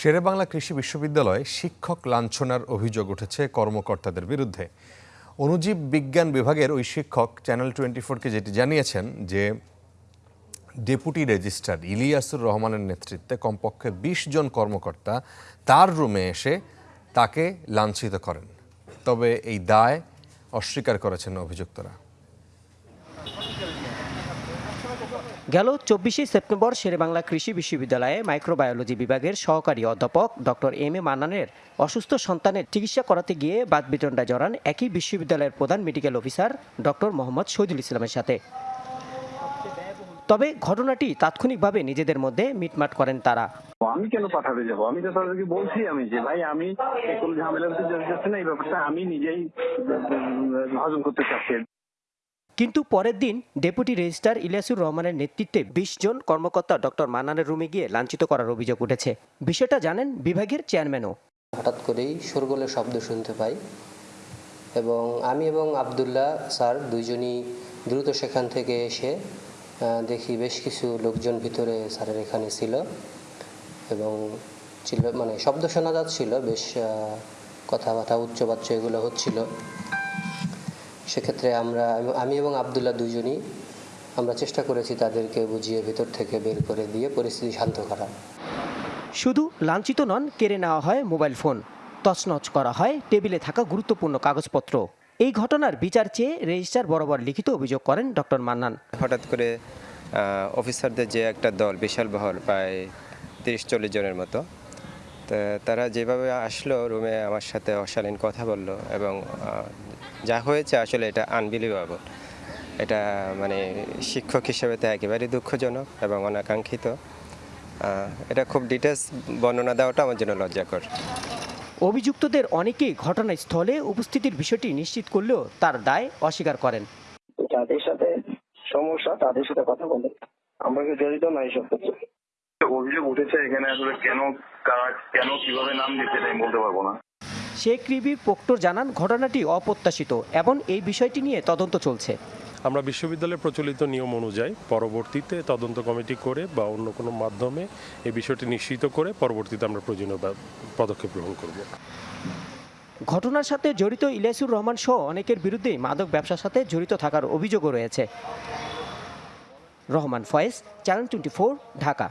শেরেবাংলা কৃষি বিশ্ববিদ্যালয়ে শিক্ষক লাঞ্ছনার অভিযোগ উঠেছে কর্মকর্তাদের বিরুদ্ধে। অনুজীব বিজ্ঞান বিভাগের ওই শিক্ষক চ্যানেল টোয়েন্টি ফোরকে যেটি জানিয়েছেন যে, ডেপুটি রেজিস্ট্রার ইলিয়াসুর রহমানের নেতৃত্বে কমপক্ষে বিশ জন কর্মকর্তা তার রুমে এসে তাকে লাঞ্ছিত করেন। তবে এই দায় অস্বীকার করেছেন অভিযুক্তরা। গেল চব্বিশে সেপ্টেম্বর শেরেবাংলা কৃষি বিশ্ববিদ্যালয়ে মাইক্রোবায়োলজি বিভাগের সহকারী অধ্যাপক ডক্টর এম এ মান্নানের অসুস্থ সন্তানের চিকিৎসা করাতে গিয়ে বাদবিতণ্ডায় জড়ান একই বিশ্ববিদ্যালয়ের প্রধান medical officer doctor Mohammad Shahidul ইসলামের সাথে। তবে ঘটনাটি তাৎক্ষণিকভাবে নিজেদের মধ্যে মিটমাট করেন তারা। আমি কেন পাঠাতে যাব? আমি তো তাদেরকে বলছি আমি যে, ভাই, আমি কোনো ঝামেলা করতে যাচ্ছি না, এই ব্যাপারটা আমি নিজেই হজম করতে চাচ্ছি। কিন্তু পরের দিন ডেপুটি রেজিস্ট্রার ইলিয়াসুর রহমানের নেতৃত্বে বিশ জন কর্মকর্তা ডক্টর মান্নানের রুমে গিয়ে লাঞ্ছিত করার অভিযোগ উঠেছে। বিষয়টা জানেন বিভাগের চেয়ারম্যানও। হঠাৎ করেই শোরগোলের শব্দ শুনতে পাই এবং আমি এবং আবদুল্লাহ স্যার দুইজনই দ্রুত সেখান থেকে এসে দেখি বেশ কিছু লোকজন ভিতরে স্যারের এখানে ছিল এবং মানে শব্দ শোনা যাচ্ছিল, বেশ কথাবার্তা, উচ্চবাচ্য এগুলো হচ্ছিল। সেক্ষেত্রে আমরা আমি এবং আবদুল্লাহ দুজনই আমরা চেষ্টা করেছি তাদেরকে বুঝিয়ে ভেতর থেকে বের করে দিয়ে পরিস্থিতি শান্ত করা শুধু লাঞ্ছিত নন কেড়ে নেওয়া হয় মোবাইল ফোন। তছনছ করা হয় টেবিলে থাকা গুরুত্বপূর্ণ কাগজপত্র। এই ঘটনার বিচার চেয়ে রেজিস্ট্রার বরাবর লিখিত অভিযোগ করেন ডক্টর মান্নান। হঠাৎ করে অফিসারদের যে একটা দল বিশাল বহর প্রায় তিরিশ চল্লিশ জনের মতো তো তারা যেভাবে আসলো রুমে আমার সাথে অশালীন কথা বলল এবং হয়েছে আসলে এটা আনবিলিভেবল এটা মানে শিক্ষক হিসেবে তো একেবারেই দুঃখজনক এবং অনাকাঙ্ক্ষিত। আহ, এটা খুব ডিটেলস বর্ণনা দেওয়াটা আমার জন্য লজ্জাকর। অভিযুক্তদের অনেকেই ঘটনাস্থলে উপস্থিতির বিষয়টি নিশ্চিত করলেও তার দায় অস্বীকার করেন। যাদের সাথে সমস্যা তাদের সাথে কথা বলে। আমরা কি জড়িত না এইসব অভিযোগ উঠেছে এখানে আসলে কেন কারা কেন কীভাবে নাম দিচ্ছে এটা আমি বলতে পারব না। শেখ রিবি পোক্টর জানান ঘটনাটি অপ্রত্যাশিত এবং এই বিষয়টি নিয়ে তদন্ত চলছে। আমরা বিশ্ববিদ্যালয়ের প্রচলিত নিয়ম অনুযায়ী পরবর্তীতে তদন্ত কমিটি করে বা অন্য কোনো মাধ্যমে এই বিষয়টি নিশ্চিত করে পরবর্তীতে আমরা প্রয়োজনীয় পদক্ষেপ গ্রহণ করব। ঘটনার সাথে জড়িত ইলিয়াসুর রহমান সহ অনেকের বিরুদ্ধেই মাদক ব্যবসার সাথে জড়িত থাকার অভিযোগও রয়েছে। Rahman Foyez Channel twenty Dhaka.